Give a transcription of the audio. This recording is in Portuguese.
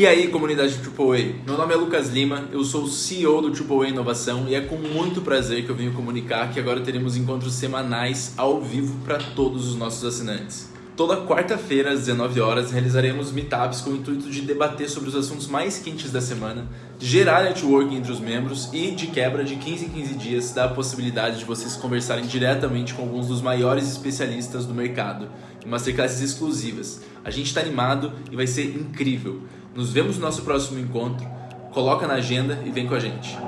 E aí, comunidade AAA? Meu nome é Lucas Lima, eu sou o CEO do AAA Inovação e é com muito prazer que eu venho comunicar que agora teremos encontros semanais ao vivo para todos os nossos assinantes. Toda quarta-feira, às 19 horas, realizaremos meetups com o intuito de debater sobre os assuntos mais quentes da semana, de gerar networking entre os membros e, de quebra, de 15 em 15 dias, dar a possibilidade de vocês conversarem diretamente com alguns dos maiores especialistas do mercado, em masterclasses exclusivas. A gente está animado e vai ser incrível. Nos vemos no nosso próximo encontro. Coloca na agenda e vem com a gente.